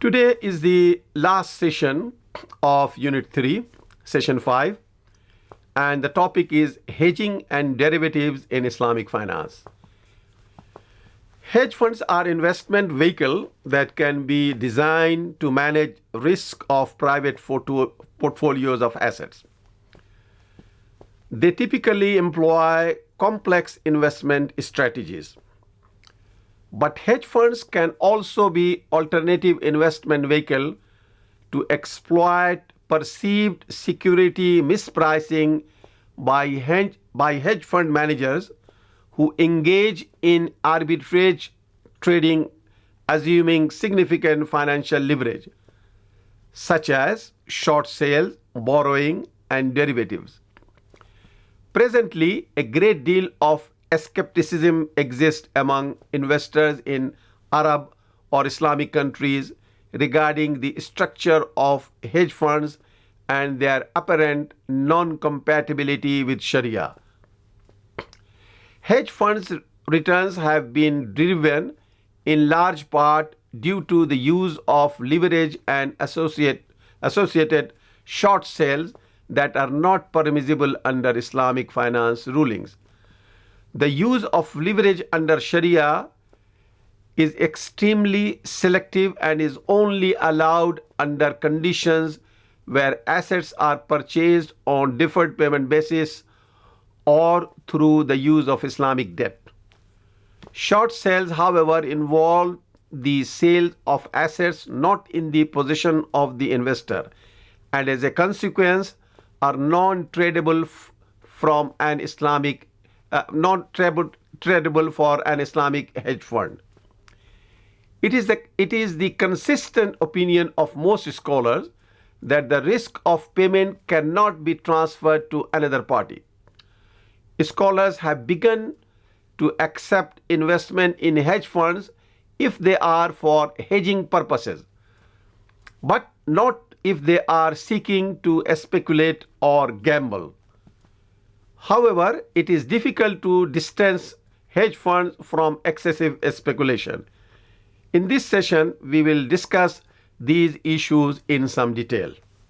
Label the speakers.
Speaker 1: Today is the last session of Unit 3, Session 5, and the topic is Hedging and Derivatives in Islamic Finance. Hedge funds are investment vehicle that can be designed to manage risk of private portfolios of assets. They typically employ complex investment strategies. But hedge funds can also be alternative investment vehicle to exploit perceived security mispricing by hedge, by hedge fund managers who engage in arbitrage trading assuming significant financial leverage such as short sales, borrowing and derivatives. Presently, a great deal of skepticism exists among investors in Arab or Islamic countries regarding the structure of hedge funds and their apparent non compatibility with Sharia. Hedge funds returns have been driven in large part due to the use of leverage and associate, associated short sales that are not permissible under Islamic finance rulings. The use of leverage under Sharia is extremely selective and is only allowed under conditions where assets are purchased on deferred payment basis or through the use of Islamic debt. Short sales, however, involve the sale of assets not in the possession of the investor and as a consequence are non-tradable from an Islamic uh, not tradable for an Islamic hedge fund. It is, the, it is the consistent opinion of most scholars that the risk of payment cannot be transferred to another party. Scholars have begun to accept investment in hedge funds if they are for hedging purposes, but not if they are seeking to speculate or gamble. However, it is difficult to distance hedge funds from excessive speculation. In this session, we will discuss these issues in some detail.